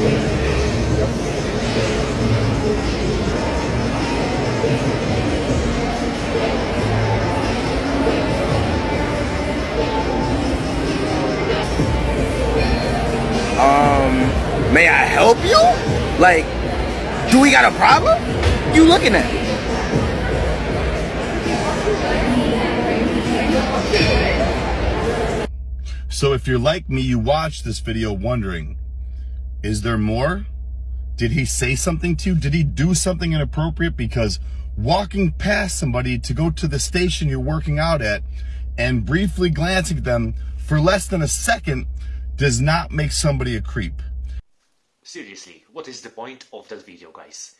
Um, may I help you? Like, do we got a problem? You looking at? So if you're like me, you watch this video wondering, is there more? Did he say something to you? Did he do something inappropriate? Because walking past somebody to go to the station you're working out at and briefly glancing at them for less than a second does not make somebody a creep. Seriously, what is the point of that video, guys?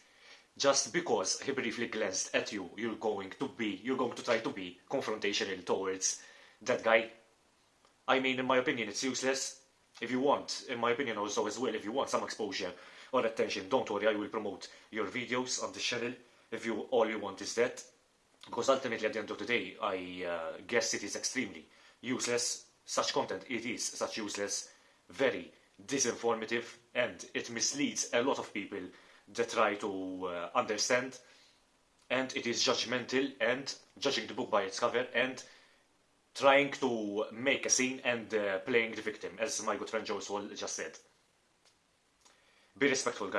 Just because he briefly glanced at you, you're going to be, you're going to try to be confrontational towards that guy? I mean, in my opinion, it's useless. If you want, in my opinion also as well, if you want some exposure or attention, don't worry, I will promote your videos on the channel if you all you want is that. Because ultimately, at the end of the day, I uh, guess it is extremely useless. Such content, it is such useless, very disinformative, and it misleads a lot of people that try to uh, understand. And it is judgmental and judging the book by its cover and trying to make a scene and uh, playing the victim, as my good friend Swall just said. Be respectful, guys.